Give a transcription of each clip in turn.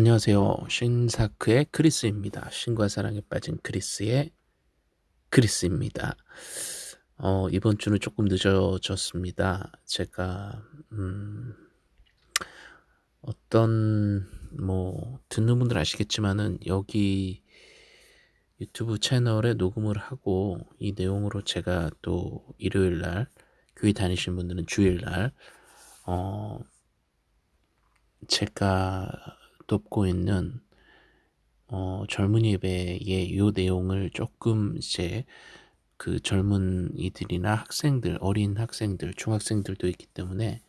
안녕하세요. 신사크의 크리스입니다. 신과 사랑에 빠진 크리스의 크리스입니다. 어, 이번 주는 조금 늦어졌습니다. 제가 음, 어떤 뭐 듣는 분들 아시겠지만은 여기 유튜브 채널에 녹음을 하고 이 내용으로 제가 또 일요일 날 교회 다니시는 분들은 주일 날 어, 제가 돕고 있는 어, 젊은 예배의 요 내용을 조금 이제 그 젊은이들이나 학생들, 어린 학생들, 중학생들도 있기 때문에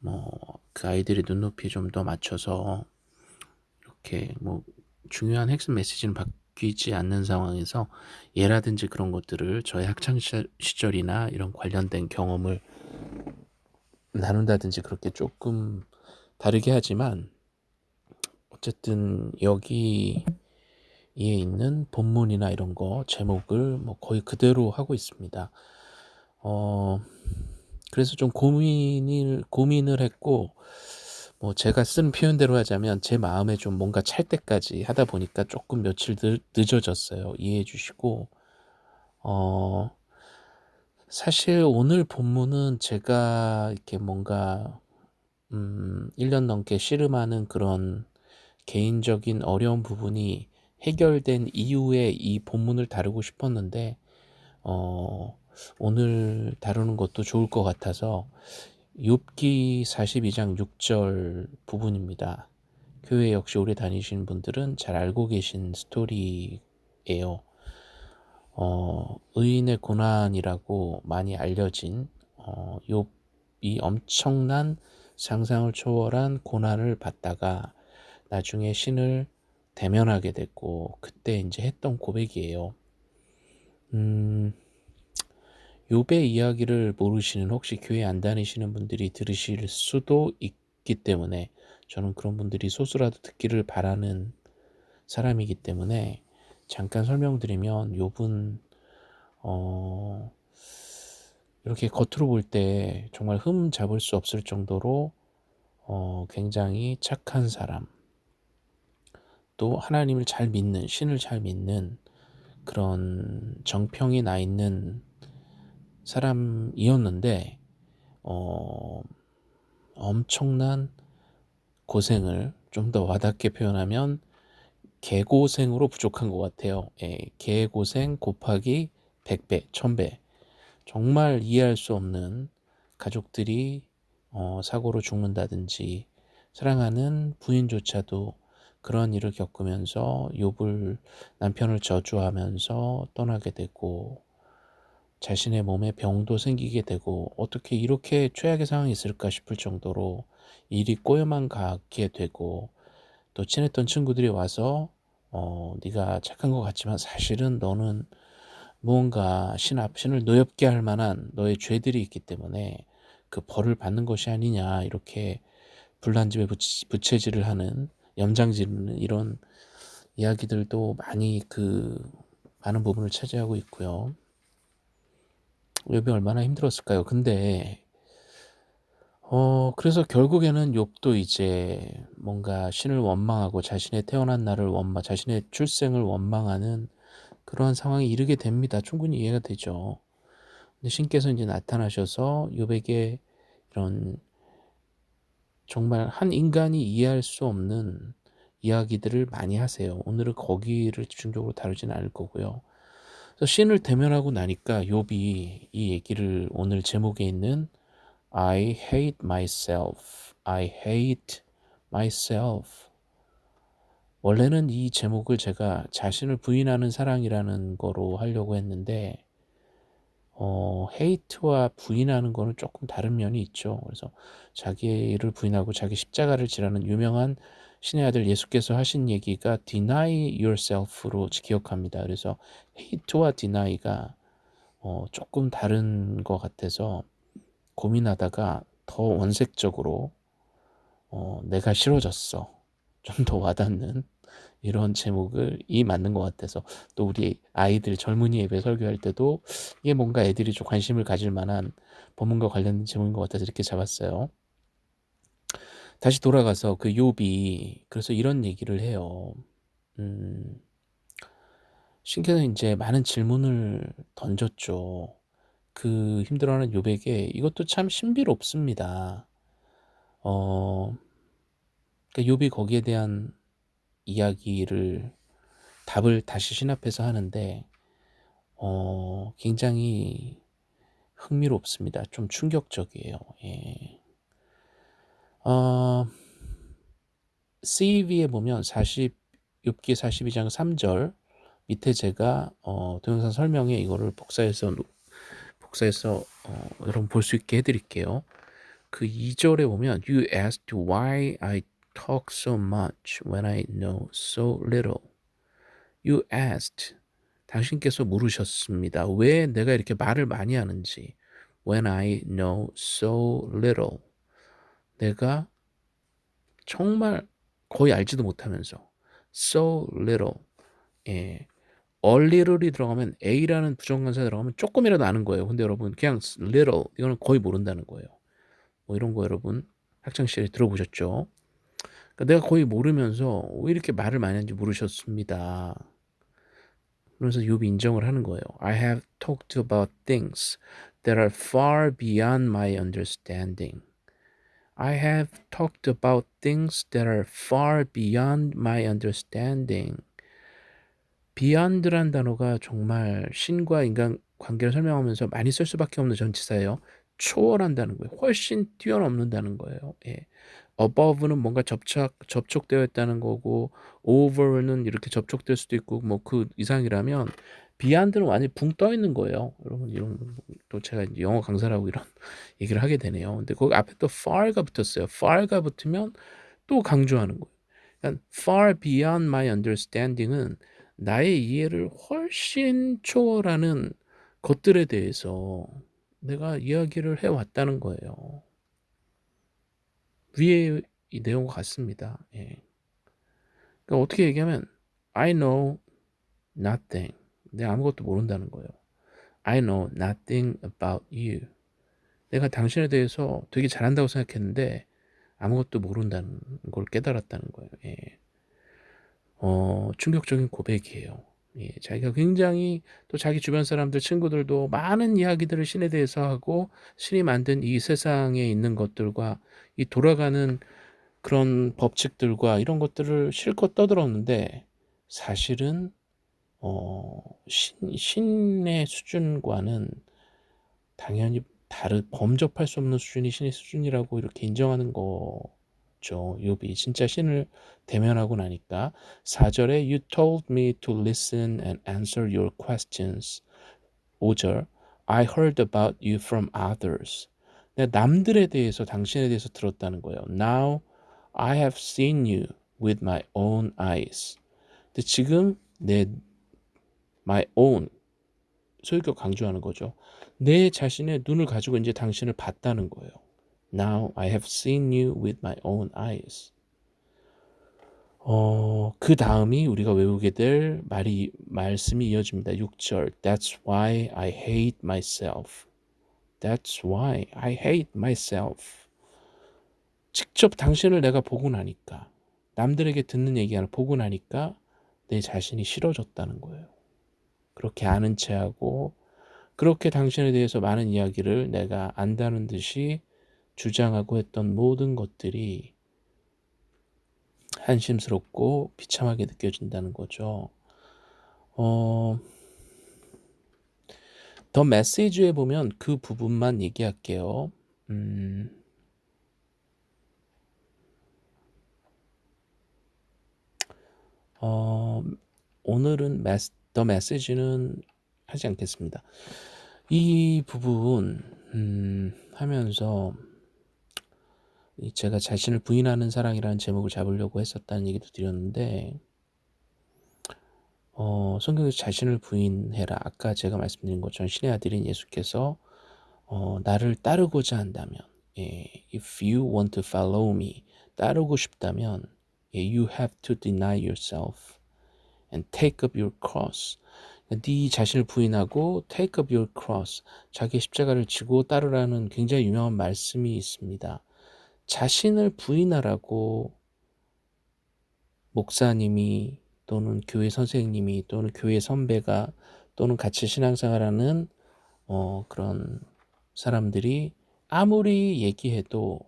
뭐 그 아이들의 눈높이에 좀 더 맞춰서 이렇게 뭐 중요한 핵심 메시지는 바뀌지 않는 상황에서 예라든지 그런 것들을 저의 학창 시절이나 이런 관련된 경험을 나눈다든지 그렇게 조금 다르게 하지만 어쨌든 여기에 있는 본문이나 이런 거 제목을 뭐 거의 그대로 하고 있습니다. 어, 그래서 좀 고민을 고민을 했고 뭐 제가 쓴 표현대로 하자면 제 마음에 좀 뭔가 찰 때까지 하다 보니까 조금 며칠 늦어졌어요. 이해해 주시고 어 사실 오늘 본문은 제가 이렇게 뭔가 음 1년 넘게 씨름하는 그런 개인적인 어려운 부분이 해결된 이후에 이 본문을 다루고 싶었는데 어, 오늘 다루는 것도 좋을 것 같아서 욥기 42장 6절 부분입니다. 교회 역시 오래 다니신 분들은 잘 알고 계신 스토리예요. 어, 의인의 고난이라고 많이 알려진 어, 욥이 엄청난 상상을 초월한 고난을 받다가 나중에 신을 대면하게 됐고 그때 이제 했던 고백이에요. 음, 욥의 이야기를 모르시는 혹시 교회 안 다니시는 분들이 들으실 수도 있기 때문에 저는 그런 분들이 소수라도 듣기를 바라는 사람이기 때문에 잠깐 설명드리면 욥은 어, 이렇게 겉으로 볼 때 정말 흠 잡을 수 없을 정도로 어, 굉장히 착한 사람 또 하나님을 잘 믿는 신을 잘 믿는 그런 정평이 나 있는 사람이었는데 어, 엄청난 고생을 좀 더 와닿게 표현하면 개고생으로 부족한 것 같아요. 예, 개고생 곱하기 100배, 1000배. 정말 이해할 수 없는 가족들이 어, 사고로 죽는다든지 사랑하는 부인조차도 그런 일을 겪으면서 욥을 남편을 저주하면서 떠나게 되고 자신의 몸에 병도 생기게 되고 어떻게 이렇게 최악의 상황이 있을까 싶을 정도로 일이 꼬여만 가게 되고 또 친했던 친구들이 와서 어, 네가 착한 것 같지만 사실은 너는 무언가 신 앞, 신을 노엽게 할 만한 너의 죄들이 있기 때문에 그 벌을 받는 것이 아니냐 이렇게 불난 집에 부채질을 하는 염장지르는 이런 이야기들도 많이 그 많은 부분을 차지하고 있고요. 욥이 얼마나 힘들었을까요? 근데 어 그래서 결국에는 욥도 이제 뭔가 신을 원망하고 자신의 태어난 날을 원망, 자신의 출생을 원망하는 그러한 상황에 이르게 됩니다. 충분히 이해가 되죠. 근데 신께서 이제 나타나셔서 욥에게 이런 정말 한 인간이 이해할 수 없는 이야기들을 많이 하세요. 오늘은 거기를 집중적으로 다루지는 않을 거고요. 신을 대면하고 나니까 욥이 이 얘기를 오늘 제목에 있는 I hate myself, I hate myself 원래는 이 제목을 제가 자신을 부인하는 사랑이라는 거로 하려고 했는데 어, 헤이트와 부인하는 거는 조금 다른 면이 있죠. 그래서 자기를 부인하고 자기 십자가를 지라는 유명한 신의 아들 예수께서 하신 얘기가 deny yourself로 기억합니다. 그래서 헤이트와 deny가 어, 조금 다른 것 같아서 고민하다가 더 원색적으로 어, 내가 싫어졌어. 좀 더 와닿는 이런 제목을 이 맞는 것 같아서 또 우리 아이들 젊은이 예배 설교할 때도 이게 뭔가 애들이 좀 관심을 가질 만한 본문과 관련된 제목인 것 같아서 이렇게 잡았어요. 다시 돌아가서 그 욥이 그래서 이런 얘기를 해요. 음. 신께서 인제 많은 질문을 던졌죠. 그 힘들어하는 욥에게 이것도 참 신비롭습니다. 어 그러니까 욥이 거기에 대한 이야기를 답을 다시 신합해서 하는데 어 굉장히 흥미롭습니다. 좀 충격적이에요. 예. 어 CEV에 보면 40 욥기 42장 3절 밑에 제가 어 동영상 설명에 이거를 복사해서 복사해서 어 여러분 볼 수 있게 해 드릴게요. 그 2절에 보면 You asked why I talk so much when I know so little. You asked 당신께서 물으셨습니다. 왜 내가 이렇게 말을 많이 하는지. When I know so little. 내가 정말 거의 알지도 못하면서 so little. 예. a little이 들어가면 a라는 부정관사 들어가면 조금이라도 아는 거예요. 근데 여러분 그냥 little 이거는 거의 모른다는 거예요. 뭐 이런 거 여러분 학창 시절에 들어보셨죠? 그러니까 내가 거의 모르면서 왜 이렇게 말을 많이 하는지 모르셨습니다. 그러면서 욥이 인정을 하는 거예요. I have talked about things that are far beyond my understanding. I have talked about things that are far beyond my understanding. beyond란 단어가 정말 신과 인간 관계를 설명하면서 많이 쓸 수밖에 없는 전치사예요. 초월한다는 거예요. 훨씬 뛰어넘는다는 거예요. 예. Above는 뭔가 접착 접촉되어 있다는 거고 over는 이렇게 접촉될 수도 있고 뭐 그 이상이라면 beyond는 완전히 붕 떠 있는 거예요. 여러분 이런 또 제가 이제 영어 강사라고 이런 얘기를 하게 되네요. 근데 거기 앞에 또 far가 붙었어요. far가 붙으면 또 강조하는 거예요. 그러니까 far beyond my understanding은 나의 이해를 훨씬 초월하는 것들에 대해서 내가 이야기를 해왔다는 거예요. 위에 이 내용과 같습니다. 예. 그러니까 어떻게 얘기하면 I know nothing. 내가 아무것도 모른다는 거예요. I know nothing about you. 내가 당신에 대해서 되게 잘한다고 생각했는데 아무것도 모른다는 걸 깨달았다는 거예요. 예. 어, 충격적인 고백이에요. 예, 자기가 굉장히 또 자기 주변 사람들, 친구들도 많은 이야기들을 신에 대해서 하고 신이 만든 이 세상에 있는 것들과 이 돌아가는 그런 법칙들과 이런 것들을 실컷 떠들었는데 사실은 어, 신, 신의 수준과는 당연히 다른 범접할 수 없는 수준이 신의 수준이라고 이렇게 인정하는 거 죠. 욥이 진짜 신을 대면하고 나니까 4절에 You told me to listen and answer your questions. 5절 I heard about you from others. 내가 남들에 대해서 당신에 대해서 들었다는 거예요. Now I have seen you with my own eyes. 근데 지금 내 my own 소유격 강조하는 거죠. 내 자신의 눈을 가지고 이제 당신을 봤다는 거예요. Now I have seen you with my own eyes. 어, 그 다음이 우리가 외우게 될 말이 말씀이 이어집니다. 6절. That's why I hate myself. That's why I hate myself. 직접 당신을 내가 보고 나니까 남들에게 듣는 얘기 하나 보고 나니까 내 자신이 싫어졌다는 거예요. 그렇게 아는 체하고 그렇게 당신에 대해서 많은 이야기를 내가 안다는 듯이 주장하고 했던 모든 것들이 한심스럽고 비참하게 느껴진다는 거죠. 어, 더 메시지에 보면 그 부분만 얘기할게요. 음, 어, 오늘은 메스, 더 메시지는 하지 않겠습니다. 이 부분 음, 하면서 제가 자신을 부인하는 사랑이라는 제목을 잡으려고 했었다는 얘기도 드렸는데 어, 성경에서 자신을 부인해라. 아까 제가 말씀드린 것처럼 신의 아들인 예수께서 어, 나를 따르고자 한다면 예, if you want to follow me 따르고 싶다면 예, you have to deny yourself and take up your cross 네 자신을 부인하고 take up your cross 자기 십자가를 지고 따르라는 굉장히 유명한 말씀이 있습니다. 자신을 부인하라고 목사님이 또는 교회 선생님이 또는 교회 선배가 또는 같이 신앙생활하는 어, 그런 사람들이 아무리 얘기해도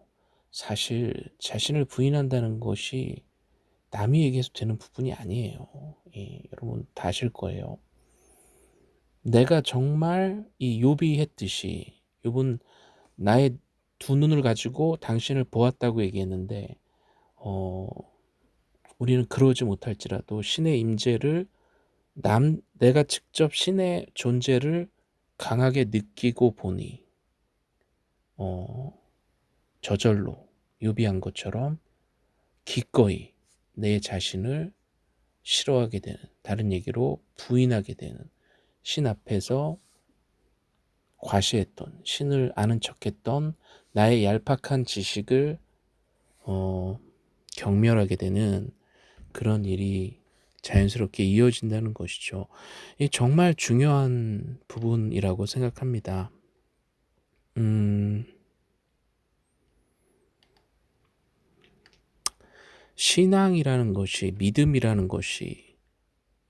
사실 자신을 부인한다는 것이 남이 얘기해서 되는 부분이 아니에요. 예, 여러분 다 아실 거예요. 내가 정말 이 요비 했듯이 요분 나의 두 눈을 가지고 당신을 보았다고 얘기했는데 어, 우리는 그러지 못할지라도 신의 임재를 남 내가 직접 신의 존재를 강하게 느끼고 보니 어, 저절로 유비한 것처럼 기꺼이 내 자신을 싫어하게 되는 다른 얘기로 부인하게 되는 신 앞에서 과시했던 신을 아는 척했던 나의 얄팍한 지식을 어, 경멸하게 되는 그런 일이 자연스럽게 이어진다는 것이죠. 이 정말 중요한 부분이라고 생각합니다. 음, 신앙이라는 것이 믿음이라는 것이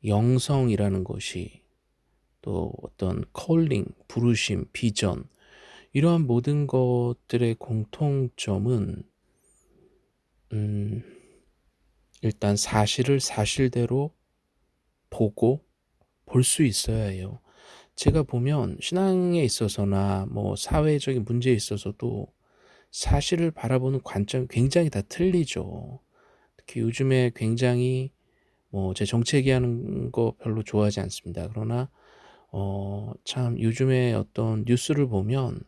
영성이라는 것이 또 어떤 컬링, 부르심, 비전 이러한 모든 것들의 공통점은 음, 일단 사실을 사실대로 보고 볼 수 있어야 해요. 제가 보면 신앙에 있어서나 뭐 사회적인 문제에 있어서도 사실을 바라보는 관점이 굉장히 다 틀리죠. 특히 요즘에 굉장히 뭐 제 정치 얘기하는 거 별로 좋아하지 않습니다. 그러나 어 참 요즘에 어떤 뉴스를 보면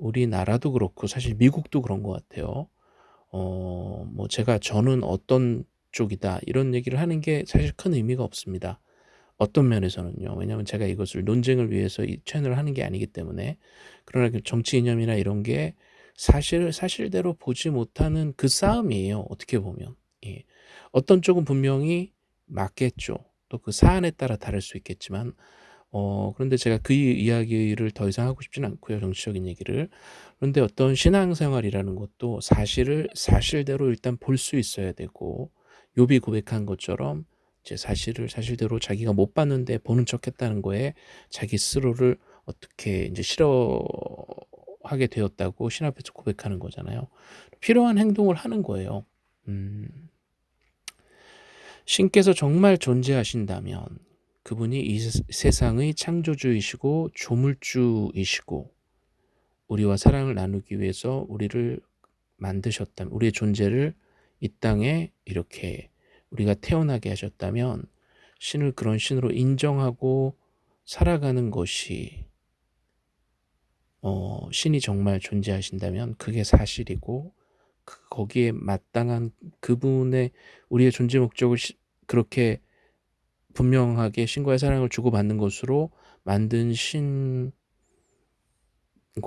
우리나라도 그렇고 사실 미국도 그런 것 같아요. 어 뭐 제가 저는 어떤 쪽이다 이런 얘기를 하는 게 사실 큰 의미가 없습니다. 어떤 면에서는요. 왜냐하면 제가 이것을 논쟁을 위해서 이 채널을 하는 게 아니기 때문에 그러나 그 정치 이념이나 이런 게 사실 사실대로 보지 못하는 그 싸움이에요. 어떻게 보면 예. 어떤 쪽은 분명히 맞겠죠. 또 그 사안에 따라 다를 수 있겠지만 어, 그런데 제가 그 이야기를 더 이상 하고 싶지는 않고요. 정치적인 얘기를. 그런데 어떤 신앙생활이라는 것도 사실을 사실대로 일단 볼 수 있어야 되고 욥이 고백한 것처럼 제 사실을 사실대로 자기가 못 봤는데 보는 척했다는 거에 자기 스스로를 어떻게 이제 싫어하게 되었다고 신 앞에서 고백하는 거잖아요. 필요한 행동을 하는 거예요. 음. 신께서 정말 존재하신다면 그분이 이 세상의 창조주이시고 조물주이시고 우리와 사랑을 나누기 위해서 우리를 만드셨다면 우리의 존재를 이 땅에 이렇게 우리가 태어나게 하셨다면 신을 그런 신으로 인정하고 살아가는 것이 어, 신이 정말 존재하신다면 그게 사실이고 그, 거기에 마땅한 그분의 우리의 존재 목적을 시, 그렇게 분명하게 신과의 사랑을 주고받는 것으로 만든 신과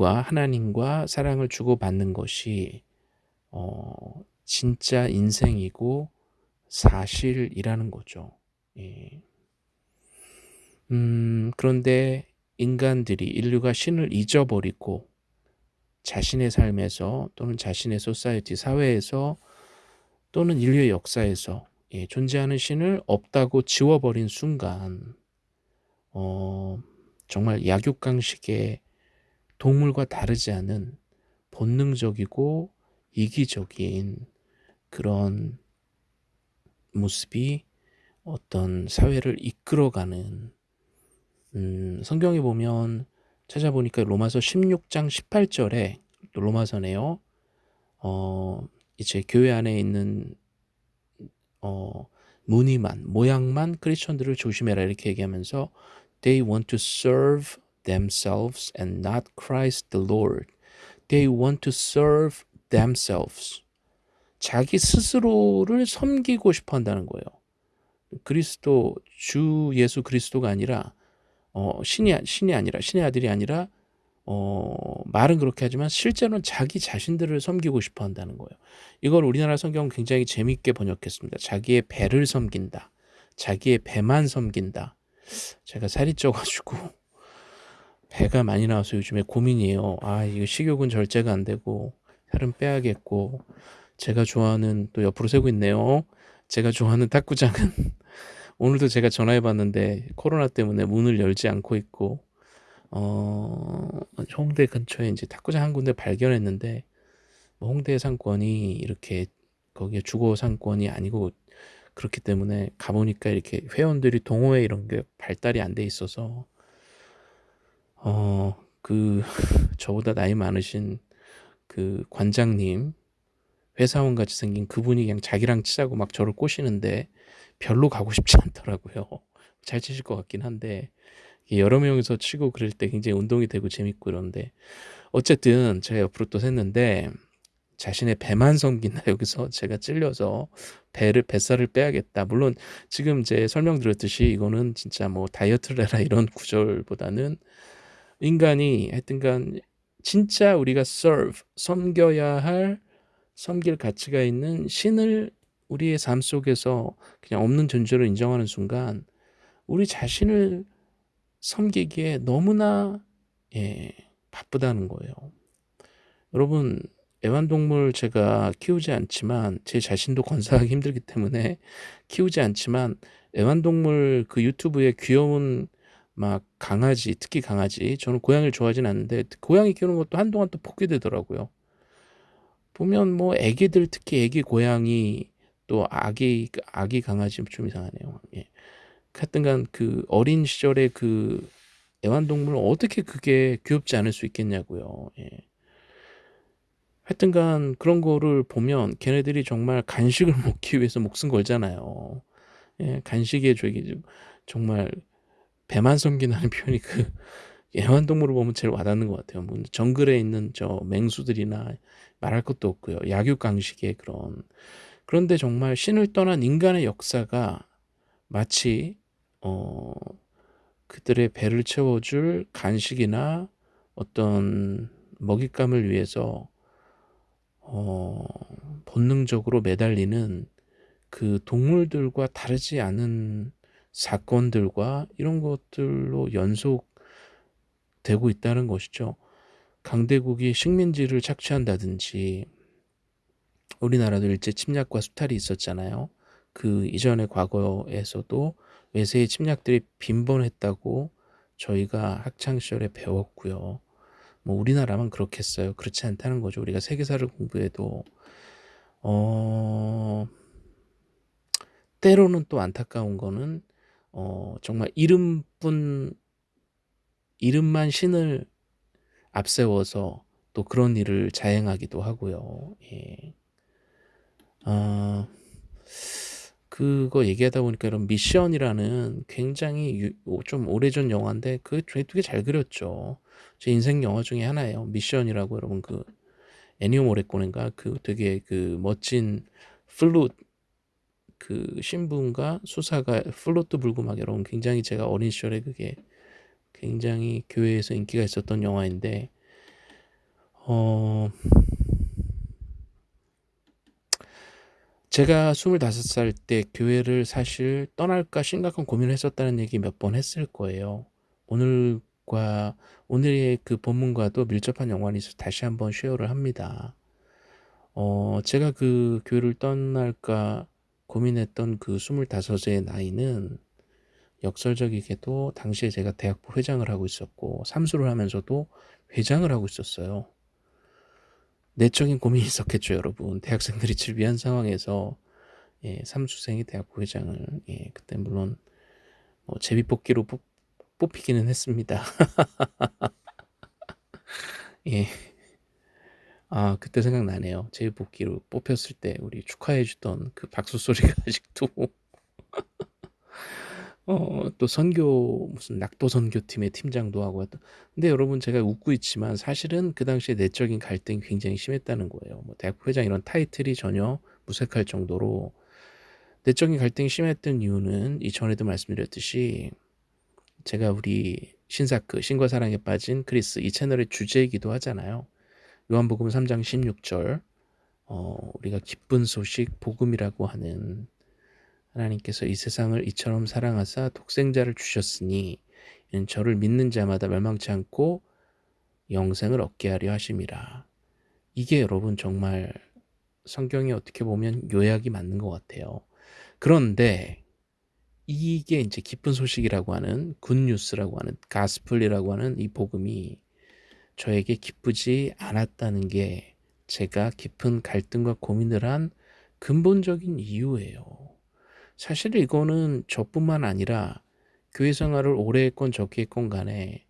하나님과 사랑을 주고받는 것이 어, 진짜 인생이고 사실이라는 거죠. 예. 음, 그런데 인간들이 인류가 신을 잊어버리고 자신의 삶에서 또는 자신의 소사이티 사회에서 또는 인류의 역사에서 예, 존재하는 신을 없다고 지워버린 순간 어, 정말 약육강식의 동물과 다르지 않은 본능적이고 이기적인 그런 모습이 어떤 사회를 이끌어가는 음, 성경에 보면 찾아보니까 로마서 16장 18절에 또 로마서네요. 어, 이제 교회 안에 있는 어, 무늬만 모양만 크리스천들을 조심해라 이렇게 얘기하면서 they want to serve themselves and not Christ the Lord. They want to serve themselves. 자기 스스로를 섬기고 싶어 한다는 거예요. 그리스도 주 예수 그리스도가 아니라 어, 신이 신이 아니라 신의 아들이 아니라 어, 말은 그렇게 하지만 실제로는 자기 자신들을 섬기고 싶어 한다는 거예요. 이걸 우리나라 성경은 굉장히 재밌게 번역했습니다. 자기의 배를 섬긴다. 자기의 배만 섬긴다. 제가 살이 쪄가지고 배가 많이 나와서 요즘에 고민이에요. 아, 이거 식욕은 절제가 안 되고 살은 빼야겠고 제가 좋아하는 또 옆으로 세고 있네요. 제가 좋아하는 탁구장은 오늘도 제가 전화해 봤는데 코로나 때문에 문을 열지 않고 있고 어 홍대 근처에 이제 탁구장 한 군데 발견했는데 뭐 홍대 상권이 이렇게 거기에 주거 상권이 아니고 그렇기 때문에 가보니까 이렇게 회원들이 동호회 이런 게 발달이 안 돼 있어서 어 그 저보다 나이 많으신 그 관장님 회사원 같이 생긴 그분이 그냥 자기랑 치자고 막 저를 꼬시는데 별로 가고 싶지 않더라고요. 잘 치실 것 같긴 한데 여러 명이서 치고 그럴 때 굉장히 운동이 되고 재밌고 그런데 어쨌든 제가 옆으로 또 샜는데 자신의 배만 섬긴다 여기서 제가 찔려서 배를 뱃살을 빼야겠다. 물론 지금 제 설명드렸듯이 이거는 진짜 뭐 다이어트를 해라 이런 구절보다는 인간이 하여튼간 진짜 우리가 serve 섬겨야 할 섬길 가치가 있는 신을 우리의 삶 속에서 그냥 없는 존재로 인정하는 순간 우리 자신을 섬기기에 너무나 예, 바쁘다는 거예요. 여러분 애완동물 제가 키우지 않지만 제 자신도 건사하기 힘들기 때문에 키우지 않지만 애완동물 그 유튜브에 귀여운 막 강아지 특히 강아지 저는 고양이를 좋아하진 않는데 고양이 키우는 것도 한동안 또 포기 되더라고요. 보면 뭐 애기들 특히 애기 고양이 또 아기 아기 강아지 좀 이상하네요. 예. 하여튼간 그 어린 시절에 그 애완동물 어떻게 그게 귀엽지 않을 수 있겠냐고요. 예. 하여튼간 그런 거를 보면 걔네들이 정말 간식을 먹기 위해서 목숨 걸잖아요. 예, 간식에 저기 정말 배만 섬기는 표현이 그 애완동물을 보면 제일 와닿는 것 같아요. 뭐 정글에 있는 저 맹수들이나 말할 것도 없고요. 약육강식의 그런 그런데 정말 신을 떠난 인간의 역사가 마치 어 그들의 배를 채워줄 간식이나 어떤 먹잇감을 위해서 어 본능적으로 매달리는 그 동물들과 다르지 않은 사건들과 이런 것들로 연속되고 있다는 것이죠. 강대국이 식민지를 착취한다든지 우리나라도 일제 침략과 수탈이 있었잖아요. 그 이전의 과거에서도 외세의 침략들이 빈번했다고 저희가 학창시절에 배웠고요. 뭐 우리나라만 그렇겠어요. 그렇지 않다는 거죠. 우리가 세계사를 공부해도 어 때로는 또 안타까운 거는 어 정말 이름뿐 이름만 신을 앞세워서 또 그런 일을 자행하기도 하고요. 예. 어, 그거 얘기하다 보니까 이런 미션이라는 굉장히 유, 좀 오래전 영화인데 그 되게 잘 그렸죠. 제 인생 영화 중에 하나예요. 미션이라고 여러분 그 애니오 모레코네인가 그 되게 그 멋진 플룻 그 신부인가 수사가 플룻도 불고 막 여러분 굉장히 제가 어린 시절에 그게 굉장히 교회에서 인기가 있었던 영화인데 어 제가 25살 때 교회를 사실 떠날까 심각한 고민을 했었다는 얘기 몇 번 했을 거예요. 오늘과 오늘의 그 본문과도 밀접한 연관이 있어서 다시 한번 쉐어를 합니다. 어, 제가 그 교회를 떠날까 고민했던 그 25의 나이는 역설적이게도 당시에 제가 대학부 회장을 하고 있었고 삼수를 하면서도 회장을 하고 있었어요. 내적인 고민이 있었겠죠, 여러분. 대학생들이 질비한 상황에서 예, 삼수생이 대학 부 회장을 예, 그때 물론 뭐 제비 뽑기로 뽑, 뽑히기는 했습니다. 예. 아, 그때 생각나네요. 제비 뽑기로 뽑혔을 때 우리 축하해 주던 그 박수 소리가 아직도 어, 또 선교 무슨 낙도 선교팀의 팀장도 하고 했던. 근데 여러분 제가 웃고 있지만 사실은 그 당시에 내적인 갈등이 굉장히 심했다는 거예요. 뭐 대학 회장 이런 타이틀이 전혀 무색할 정도로 내적인 갈등이 심했던 이유는 이전에도 말씀드렸듯이 제가 우리 신사크 신과 사랑에 빠진 크리스 이 채널의 주제이기도 하잖아요. 요한복음 3장 16절 어, 우리가 기쁜 소식 복음이라고 하는 하나님께서 이 세상을 이처럼 사랑하사 독생자를 주셨으니 이는 저를 믿는 자마다 멸망치 않고 영생을 얻게 하려 하심이라. 이게 여러분 정말 성경이 어떻게 보면 요약이 맞는 것 같아요. 그런데 이게 이제 기쁜 소식이라고 하는 굿뉴스라고 하는 가스플이라고 하는 이 복음이 저에게 기쁘지 않았다는 게 제가 깊은 갈등과 고민을 한 근본적인 이유예요. 사실 이거는 저뿐만 아니라 교회 생활을 오래 했건 적게 했건 간에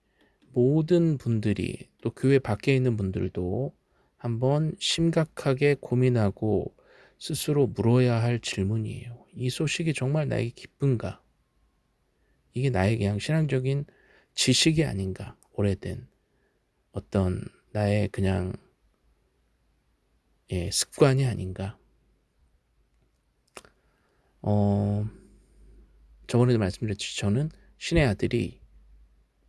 모든 분들이 또 교회 밖에 있는 분들도 한번 심각하게 고민하고 스스로 물어야 할 질문이에요. 이 소식이 정말 나에게 기쁜가? 이게 나의 그냥 신앙적인 지식이 아닌가? 오래된 어떤 나의 그냥 예, 습관이 아닌가? 어, 저번에도 말씀드렸듯이 저는 신의 아들이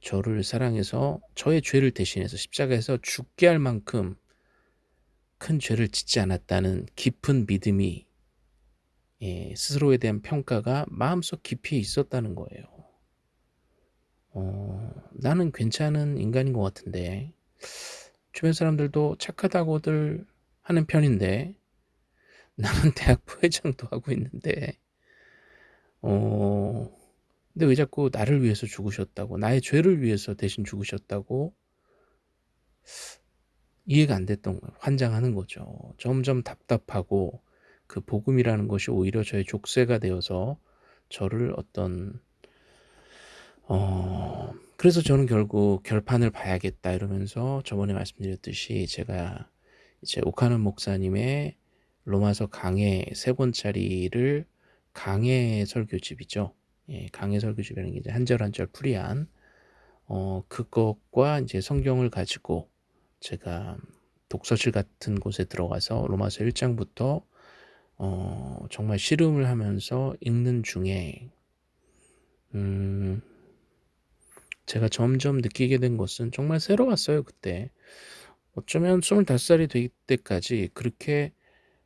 저를 사랑해서 저의 죄를 대신해서 십자가에서 죽게 할 만큼 큰 죄를 짓지 않았다는 깊은 믿음이 예, 스스로에 대한 평가가 마음속 깊이 있었다는 거예요. 어, 나는 괜찮은 인간인 것 같은데 주변 사람들도 착하다고들 하는 편인데 나는 대학 부회장도 하고 있는데 어, 근데 왜 자꾸 나를 위해서 죽으셨다고 나의 죄를 위해서 대신 죽으셨다고 이해가 안 됐던 거예요. 환장하는 거죠. 점점 답답하고 그 복음이라는 것이 오히려 저의 족쇄가 되어서 저를 어떤 어 그래서 저는 결국 결판을 봐야겠다 이러면서 저번에 말씀드렸듯이 제가 이제 오카는 목사님의 로마서 강해 세 권짜리를 강해 설교집이죠. 예, 강해 설교집이라는 게 이제 한절 한절 풀이한 어 그것과 이제 성경을 가지고 제가 독서실 같은 곳에 들어가서 로마서 1장부터 어, 정말 씨름을 하면서 읽는 중에 음, 제가 점점 느끼게 된 것은 정말 새로웠어요 그때 어쩌면 25살이 될 때까지 그렇게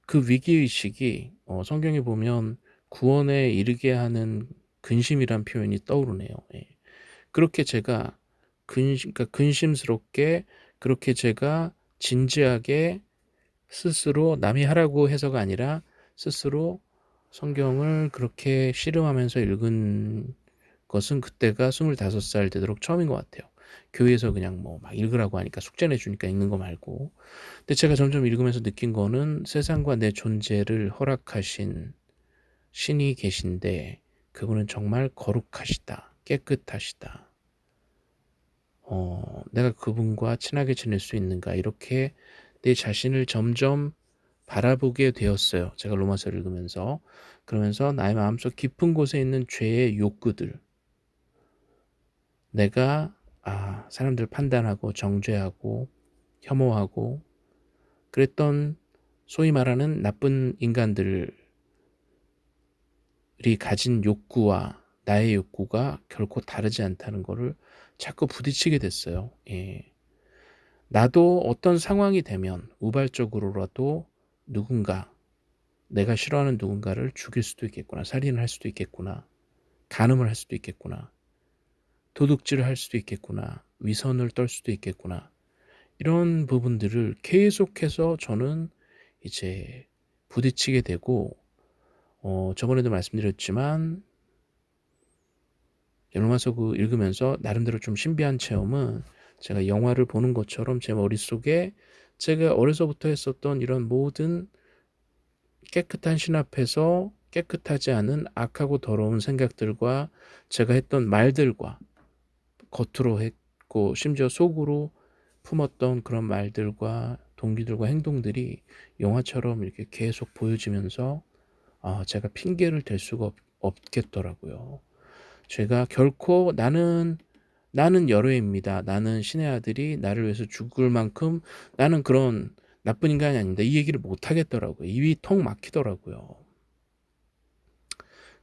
그 위기의식이 어, 성경에 보면 구원에 이르게 하는 근심이란 표현이 떠오르네요 예. 그렇게 제가 근심, 그러니까 근심스럽게 그렇게 제가 진지하게 스스로 남이 하라고 해서가 아니라 스스로 성경을 그렇게 씨름하면서 읽은 것은 그때가 25살 되도록 처음인 것 같아요. 교회에서 그냥 뭐 막 읽으라고 하니까 숙제 내주니까 읽는 거 말고. 근데 제가 점점 읽으면서 느낀 거는 세상과 내 존재를 허락하신 신이 계신데 그분은 정말 거룩하시다. 깨끗하시다. 어, 내가 그분과 친하게 지낼 수 있는가 이렇게 내 자신을 점점 바라보게 되었어요. 제가 로마서를 읽으면서 그러면서 나의 마음속 깊은 곳에 있는 죄의 욕구들 내가 아 사람들 판단하고 정죄하고 혐오하고 그랬던 소위 말하는 나쁜 인간들 이 가진 욕구와 나의 욕구가 결코 다르지 않다는 것을 자꾸 부딪히게 됐어요. 예. 나도 어떤 상황이 되면 우발적으로라도 누군가 내가 싫어하는 누군가를 죽일 수도 있겠구나. 살인을 할 수도 있겠구나. 간음을 할 수도 있겠구나. 도둑질을 할 수도 있겠구나. 위선을 떨 수도 있겠구나. 이런 부분들을 계속해서 저는 이제 부딪히게 되고 어, 저번에도 말씀드렸지만 로마서 그 읽으면서 나름대로 좀 신비한 체험은 제가 영화를 보는 것처럼 제 머릿속에 제가 어려서부터 했었던 이런 모든 깨끗한 신 앞에서 깨끗하지 않은 악하고 더러운 생각들과 제가 했던 말들과 겉으로 했고 심지어 속으로 품었던 그런 말들과 동기들과 행동들이 영화처럼 이렇게 계속 보여지면서 아, 제가 핑계를 댈 수가 없, 없겠더라고요. 제가 결코 나는 나는 열애입니다. 나는 신의 아들이 나를 위해서 죽을 만큼 나는 그런 나쁜 인간이 아닙니다. 이 얘기를 못 하겠더라고요. 입이 턱 막히더라고요.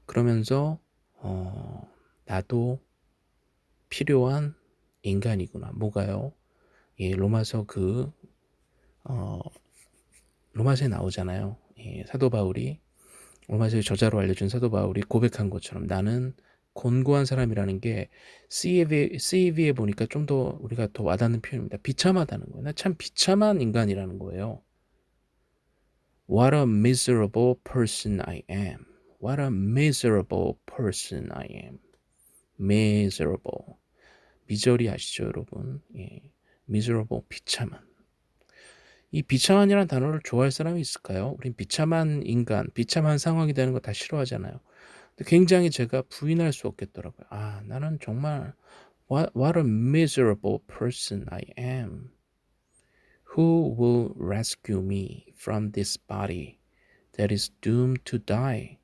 그러면서 어, 나도 필요한 인간이구나. 뭐가요? 예, 로마서 그 어, 로마서에 나오잖아요. 예, 사도 바울이 로마서의 저자로 알려준 사도 바울이 고백한 것처럼 나는 곤고한 사람이라는 게 CV에 보니까 좀 더 우리가 더 와닿는 표현입니다. 비참하다는 거예요. 나 참 비참한 인간이라는 거예요. What a miserable person I am. What a miserable person I am. miserable. 미저리 아시죠, 여러분? 예. miserable 비참한. 이 비참한이라는 단어를 좋아할 사람이 있을까요? 우린 비참한 인간, 비참한 상황이 되는 거 다 싫어하잖아요. 굉장히 제가 부인할 수 없겠더라고요. 아, 나는 정말 what, what a miserable person I am. Who will rescue me from this body that is doomed to die?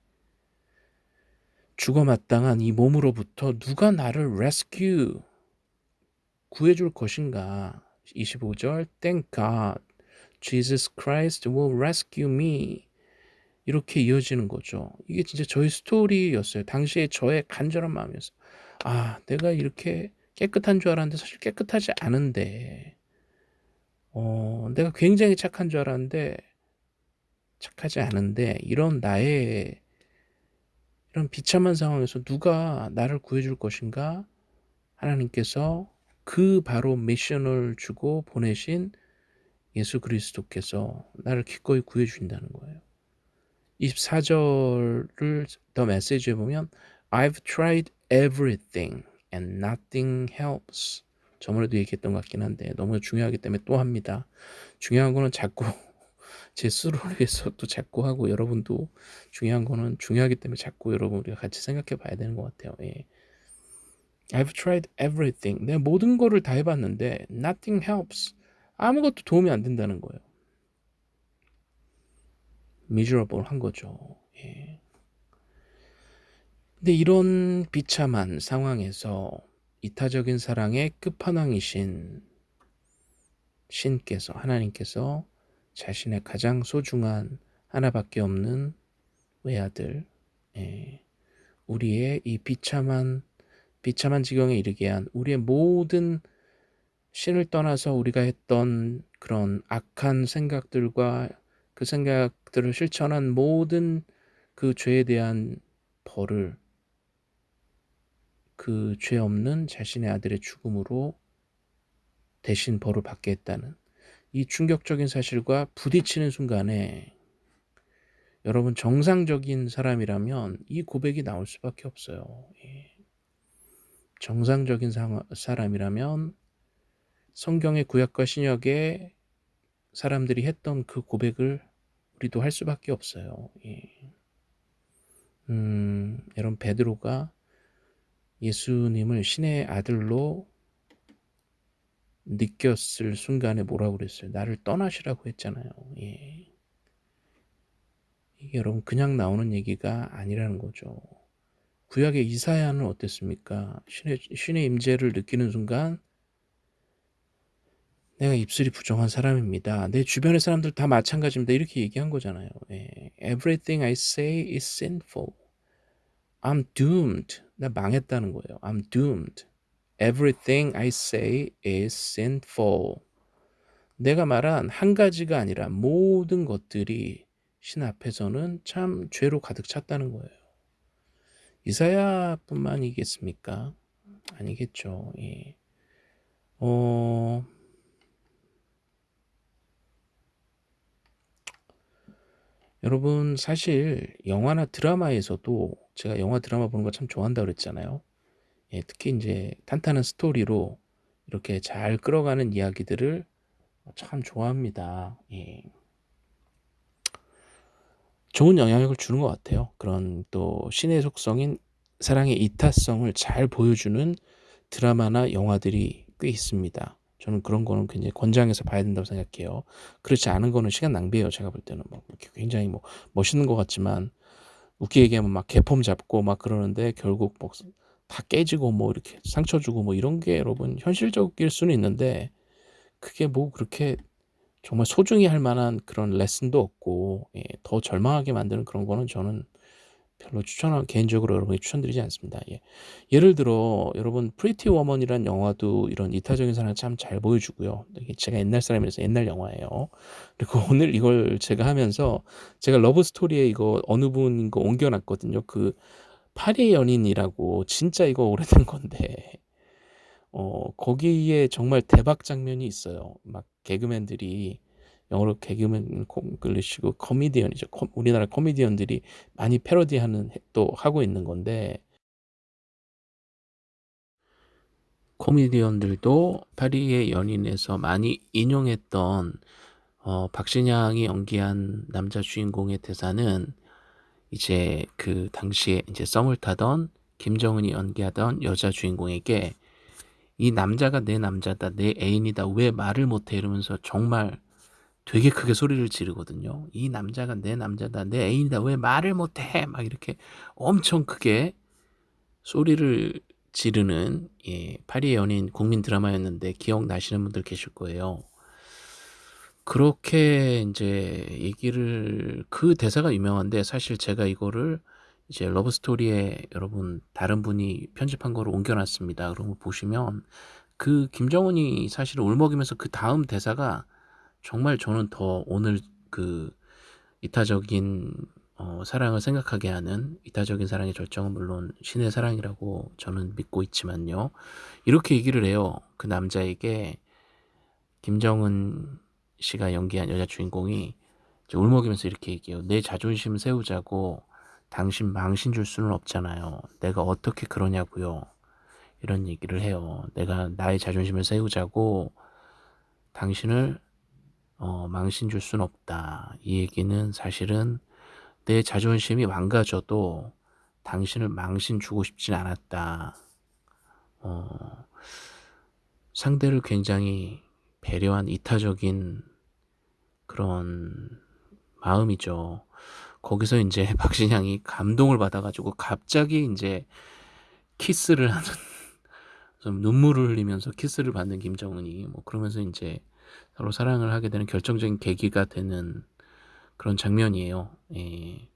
죽어 마땅한 이 몸으로부터 누가 나를 rescue 구해줄 것인가? 25절 Thank God Jesus Christ will rescue me. 이렇게 이어지는 거죠. 이게 진짜 저의 스토리였어요. 당시에 저의 간절한 마음이었어요. 아, 내가 이렇게 깨끗한 줄 알았는데 사실 깨끗하지 않은데, 어, 내가 굉장히 착한 줄 알았는데, 착하지 않은데, 이런 나의, 이런 비참한 상황에서 누가 나를 구해줄 것인가? 하나님께서 그 바로 미션을 주고 보내신 예수 그리스도께서 나를 기꺼이 구해 주신다는 거예요. 24절을 더 메시지에 보면 I've tried everything and nothing helps. 저번에도 얘기했던 것 같긴 한데 너무 중요하기 때문에 또 합니다. 중요한 거는 자꾸 제 스스로를 위해서 또 자꾸 하고 여러분도 중요한 거는 중요하기 때문에 자꾸 여러분 우리가 같이 생각해 봐야 되는 것 같아요. 예. I've tried everything. 내가 모든 거를 다 해봤는데 nothing helps. 아무것도 도움이 안 된다는 거예요. miserable 한 거죠. 예. 근데 이런 비참한 상황에서 이타적인 사랑의 끝판왕이신 신께서 하나님께서 자신의 가장 소중한 하나밖에 없는 외아들 예. 우리의 이 비참한 비참한 지경에 이르게 한 우리의 모든 신을 떠나서 우리가 했던 그런 악한 생각들과 그 생각들을 실천한 모든 그 죄에 대한 벌을 그 죄 없는 자신의 아들의 죽음으로 대신 벌을 받게 했다는 이 충격적인 사실과 부딪히는 순간에 여러분 정상적인 사람이라면 이 고백이 나올 수밖에 없어요. 예. 정상적인 사람이라면 성경의 구약과 신약에 사람들이 했던 그 고백을 우리도 할 수밖에 없어요. 예. 음, 여러분 베드로가 예수님을 신의 아들로 느꼈을 순간에 뭐라고 그랬어요? 나를 떠나시라고 했잖아요. 예. 이게 여러분 그냥 나오는 얘기가 아니라는 거죠. 구약의 이사야는 어땠습니까? 신의, 신의 임재를 느끼는 순간 내가 입술이 부정한 사람입니다. 내 주변의 사람들 다 마찬가지입니다. 이렇게 얘기한 거잖아요. 예. Everything I say is sinful. I'm doomed. 나 망했다는 거예요. I'm doomed. Everything I say is sinful. 내가 말한 한 가지가 아니라 모든 것들이 신 앞에서는 참 죄로 가득 찼다는 거예요. 이사야뿐만이겠습니까? 아니겠죠. 예. 어... 여러분 사실 영화나 드라마에서도 제가 영화 드라마 보는 거 참 좋아한다 그랬잖아요. 예, 특히 이제 탄탄한 스토리로 이렇게 잘 끌어가는 이야기들을 참 좋아합니다. 예. 좋은 영향력을 주는 것 같아요. 그런 또 신의 속성인 사랑의 이타성을 잘 보여주는 드라마나 영화들이 꽤 있습니다. 저는 그런 거는 굉장히 권장해서 봐야 된다고 생각해요. 그렇지 않은 거는 시간 낭비예요. 제가 볼 때는 뭐 굉장히 뭐 멋있는 것 같지만 웃기게 얘기하면 막 개폼 잡고 막 그러는데 결국 뭐 다 깨지고 뭐 이렇게 상처 주고 뭐 이런 게 여러분 현실적일 수는 있는데 그게 뭐 그렇게 정말 소중히 할 만한 그런 레슨도 없고 예, 더 절망하게 만드는 그런 거는 저는 별로 추천하 개인적으로 여러분이 추천드리지 않습니다. 예. 예를 들어 여러분 Pretty Woman이란 영화도 이런 이타적인 사랑을 참잘 보여주고요. 제가 옛날 사람이라서 옛날 영화예요. 그리고 오늘 이걸 제가 하면서 제가 love story에 이거 어느 분거 옮겨놨거든요. 그 파리의 연인이라고 진짜 이거 오래된 건데 어 거기에 정말 대박 장면이 있어요. 막 개그맨들이 영어로 개그맨 콩글리시고 코미디언이죠. 코 우리나라 코미디언들이 많이 패러디하는 또 하고 있는 건데 코미디언들도 파리의 연인에서 많이 인용했던 어 박신양이 연기한 남자 주인공의 대사는 이제 그 당시에 이제 썸을 타던 김정은이 연기하던 여자 주인공에게 이 남자가 내 남자다 내 애인이다 왜 말을 못해 이러면서 정말 되게 크게 소리를 지르거든요. 이 남자가 내 남자다 내 애인이다 왜 말을 못해 막 이렇게 엄청 크게 소리를 지르는 예, 파리의 연인 국민 드라마였는데 기억나시는 분들 계실 거예요. 그렇게 이제 얘기를 그 대사가 유명한데 사실 제가 이거를 이제 러브스토리에 여러분 다른 분이 편집한 거를 옮겨놨습니다. 그런 거 보시면 그 김정은이 사실 울먹이면서 그 다음 대사가 정말 저는 더 오늘 그 이타적인 어, 사랑을 생각하게 하는 이타적인 사랑의 절정은 물론 신의 사랑이라고 저는 믿고 있지만요. 이렇게 얘기를 해요. 그 남자에게 김정은 씨가 연기한 여자 주인공이 울먹이면서 이렇게 얘기해요. 내 자존심 세우자고 당신 망신 줄 수는 없잖아요. 내가 어떻게 그러냐고요. 이런 얘기를 해요. 내가 나의 자존심을 세우자고 당신을 어, 망신 줄 수는 없다. 이 얘기는 사실은 내 자존심이 망가져도 당신을 망신 주고 싶진 않았다. 어, 상대를 굉장히 배려한 이타적인 그런 마음이죠. 거기서 이제 박신양이 감동을 받아가지고 갑자기 이제 키스를 하는 좀 눈물을 흘리면서 키스를 받는 김정은이 뭐 그러면서 이제 서로 사랑을 하게 되는 결정적인 계기가 되는 그런 장면이에요. 예.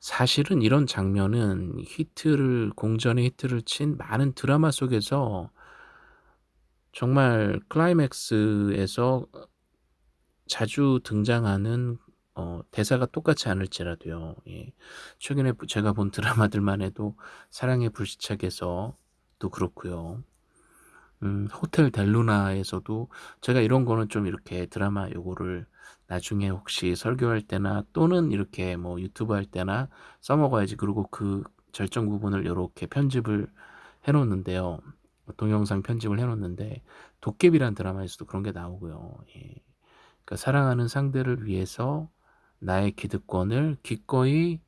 사실은 이런 장면은 히트를 공전의 히트를 친 많은 드라마 속에서 정말 클라이맥스에서 자주 등장하는 어, 대사가 똑같지 않을지라도요. 예. 최근에 제가 본 드라마들만 해도 사랑의 불시착에서 또 그렇고요. 음, 호텔 델루나에서도 제가 이런 거는 좀 이렇게 드라마 요거를 나중에 혹시 설교할 때나 또는 이렇게 뭐 유튜브 할 때나 써먹어야지 그리고 그 절정 부분을 이렇게 편집을 해 놓는데요. 동영상 편집을 해 놓는데 도깨비란 드라마에서도 그런 게 나오고요. 예. 그러니까 사랑하는 상대를 위해서 나의 기득권을 기꺼이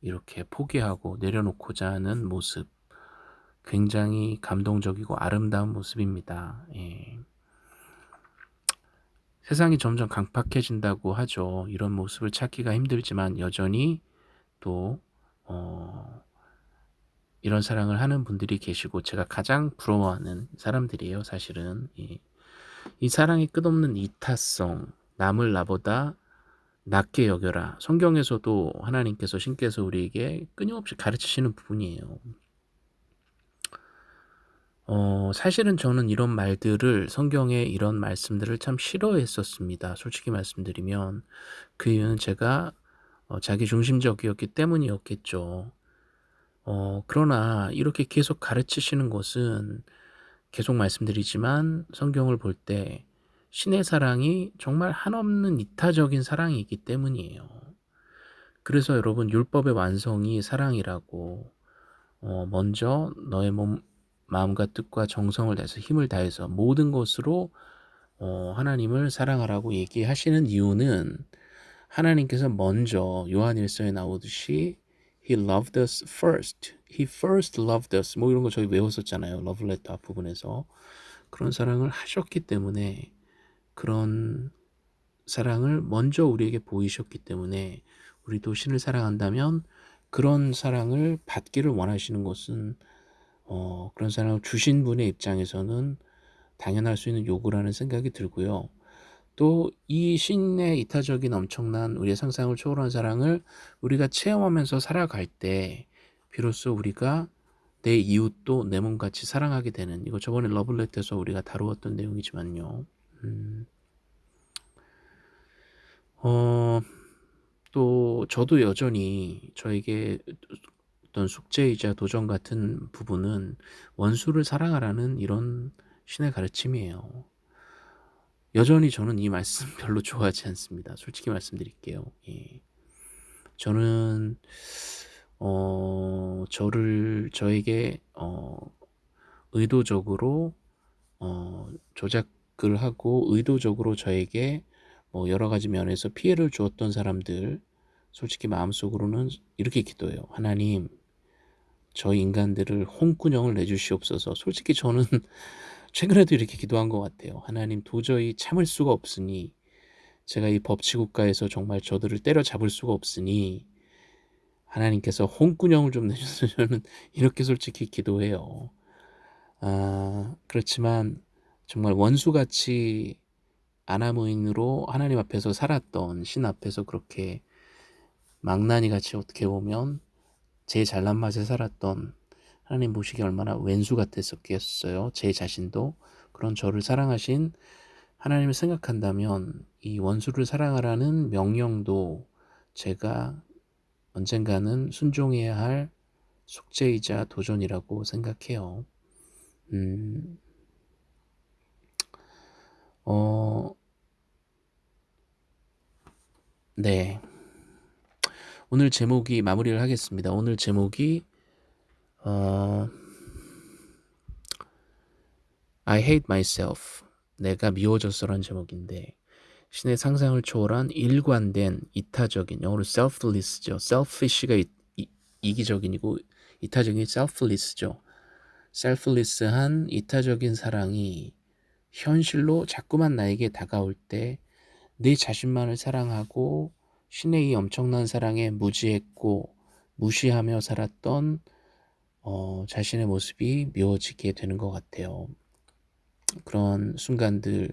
이렇게 포기하고 내려놓고자 하는 모습 굉장히 감동적이고 아름다운 모습입니다. 예. 세상이 점점 강팍해진다고 하죠. 이런 모습을 찾기가 힘들지만 여전히 또 어, 이런 사랑을 하는 분들이 계시고 제가 가장 부러워하는 사람들이에요. 사실은 예. 이 사랑이 끝없는 이타성 남을 나보다 낮게 여겨라. 성경에서도 하나님께서 신께서 우리에게 끊임없이 가르치시는 부분이에요. 어, 사실은 저는 이런 말들을 성경에 이런 말씀들을 참 싫어했었습니다. 솔직히 말씀드리면 그 이유는 제가 어, 자기 중심적이었기 때문이었겠죠. 어, 그러나 이렇게 계속 가르치시는 것은 계속 말씀드리지만 성경을 볼 때 신의 사랑이 정말 한없는 이타적인 사랑이기 때문이에요. 그래서 여러분 율법의 완성이 사랑이라고 어, 먼저 너의 몸 마음과 뜻과 정성을 다해서 힘을 다해서 모든 것으로 어, 하나님을 사랑하라고 얘기하시는 이유는 하나님께서 먼저 요한일서에 나오듯이 He loved us first. He first loved us. 뭐 이런 거 저희 외웠었잖아요. 러브레터 앞부분에서. 그런 사랑을 하셨기 때문에 그런 사랑을 먼저 우리에게 보이셨기 때문에 우리도 신을 사랑한다면 그런 사랑을 받기를 원하시는 것은 어, 그런 사랑을 주신 분의 입장에서는 당연할 수 있는 요구라는 생각이 들고요. 또 이 신의 이타적인 엄청난 우리의 상상을 초월한 사랑을 우리가 체험하면서 살아갈 때 비로소 우리가 내 이웃도 내 몸같이 사랑하게 되는 이거 저번에 러블렛에서 우리가 다루었던 내용이지만요. 음, 어, 또 저도 여전히 저에게 어떤 숙제이자 도전 같은 부분은 원수를 사랑하라는 이런 신의 가르침이에요. 여전히 저는 이 말씀 별로 좋아하지 않습니다. 솔직히 말씀드릴게요. 예. 저는 어 저를 저에게 어 의도적으로 어 조작을 하고 의도적으로 저에게 뭐 여러 가지 면에서 피해를 주었던 사람들 솔직히 마음속으로는 이렇게 기도해요. 하나님 저 인간들을 홍군형을 내주시옵소서. 솔직히 저는 최근에도 이렇게 기도한 것 같아요. 하나님 도저히 참을 수가 없으니 제가 이 법치국가에서 정말 저들을 때려잡을 수가 없으니 하나님께서 홍군형을 좀 내주셔서 저는 이렇게 솔직히 기도해요. 아, 그렇지만 정말 원수같이 아나무인으로 하나님 앞에서 살았던 신 앞에서 그렇게 망나니 같이 어떻게 보면 제 잘난 맛에 살았던 하나님 보시기 얼마나 왼수 같았었겠어요. 제 자신도 그런 저를 사랑하신 하나님을 생각한다면 이 원수를 사랑하라는 명령도 제가 언젠가는 순종해야 할 숙제이자 도전이라고 생각해요. 음, 어, 네. 오늘 제목이 마무리를 하겠습니다. 오늘 제목이 어, I hate myself. 내가 미워졌어라는 제목인데 신의 상상을 초월한 일관된 이타적인 영어로 selfless죠. selfish가 이, 이, 이기적인이고 이타적인 selfless죠. selfless한 이타적인 사랑이 현실로 자꾸만 나에게 다가올 때 내 자신만을 사랑하고 신의 이 엄청난 사랑에 무지했고 무시하며 살았던 어, 자신의 모습이 미워지게 되는 것 같아요. 그런 순간들에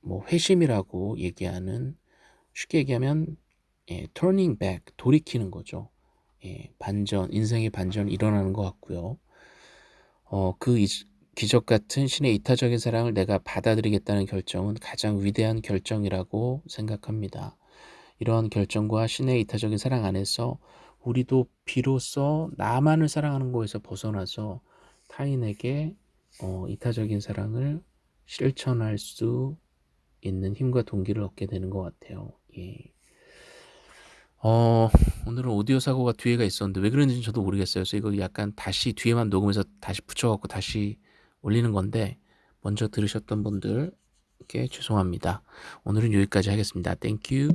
뭐 회심이라고 얘기하는 쉽게 얘기하면 예, turning back 돌이키는 거죠. 예, 반전 인생의 반전이 일어나는 것 같고요. 어, 그 이, 기적 같은 신의 이타적인 사랑을 내가 받아들이겠다는 결정은 가장 위대한 결정이라고 생각합니다. 이러한 결정과 신의 이타적인 사랑 안에서 우리도 비로소 나만을 사랑하는 것에서 벗어나서 타인에게 어, 이타적인 사랑을 실천할 수 있는 힘과 동기를 얻게 되는 것 같아요. 예. 어, 오늘은 오디오 사고가 뒤에가 있었는데 왜 그런지는 저도 모르겠어요. 그래서 이거 약간 다시 뒤에만 녹음해서 다시 붙여갖고 다시 올리는 건데 먼저 들으셨던 분들께 죄송합니다. 오늘은 여기까지 하겠습니다. Thank you.